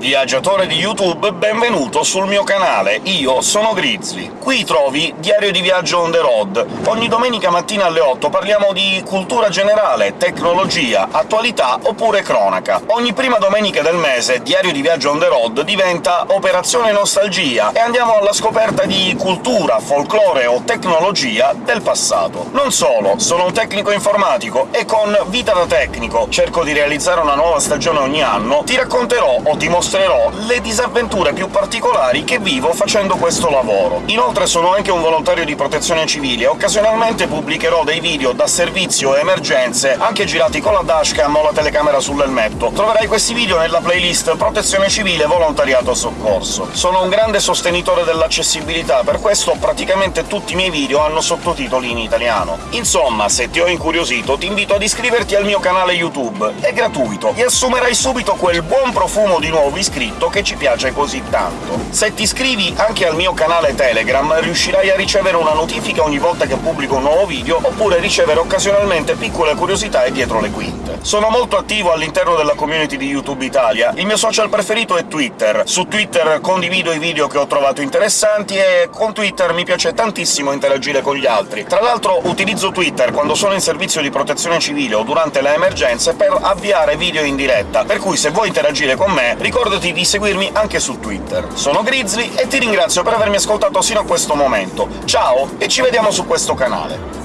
Viaggiatore di YouTube, benvenuto sul mio canale, io sono Grizzly. Qui trovi Diario di Viaggio on the road. Ogni domenica mattina alle 8 parliamo di cultura generale, tecnologia, attualità oppure cronaca. Ogni prima domenica del mese Diario di Viaggio on the road diventa Operazione Nostalgia, e andiamo alla scoperta di cultura, folklore o tecnologia del passato. Non solo, sono un tecnico informatico, e con Vita da Tecnico cerco di realizzare una nuova stagione ogni anno, ti racconterò o ti mostrerò mostrerò le disavventure più particolari che vivo facendo questo lavoro. Inoltre sono anche un volontario di protezione civile e occasionalmente pubblicherò dei video da servizio e emergenze, anche girati con la dashcam o la telecamera sull'elmetto. Troverai questi video nella playlist Protezione civile volontariato soccorso. Sono un grande sostenitore dell'accessibilità, per questo praticamente tutti i miei video hanno sottotitoli in italiano. Insomma, se ti ho incuriosito, ti invito ad iscriverti al mio canale YouTube. È gratuito, e assumerai subito quel buon profumo di nuovo iscritto che ci piace così tanto. Se ti iscrivi anche al mio canale Telegram riuscirai a ricevere una notifica ogni volta che pubblico un nuovo video, oppure ricevere occasionalmente piccole curiosità e dietro le quinte. Sono molto attivo all'interno della community di YouTube Italia, il mio social preferito è Twitter. Su Twitter condivido i video che ho trovato interessanti e con Twitter mi piace tantissimo interagire con gli altri. Tra l'altro utilizzo Twitter quando sono in servizio di protezione civile o durante le emergenze per avviare video in diretta, per cui se vuoi interagire con me ricorda ricordati di seguirmi anche su Twitter. Sono Grizzly e ti ringrazio per avermi ascoltato sino a questo momento. Ciao, e ci vediamo su questo canale!